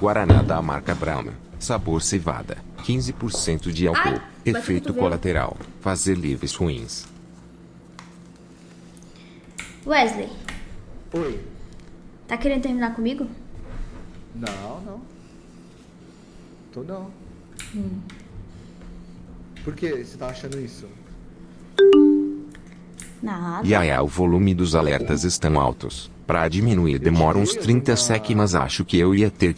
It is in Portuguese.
Guaraná da marca Brahma. Sabor cevada. 15% de álcool. Ai, Efeito colateral. Fazer livres ruins. Wesley, Oi. tá querendo terminar comigo? Não, não. Tô não. Hum. Por que você tá achando isso? Nada. Yaya, o volume dos alertas estão altos. Pra diminuir demora uns 30 sec, mas acho que eu ia ter que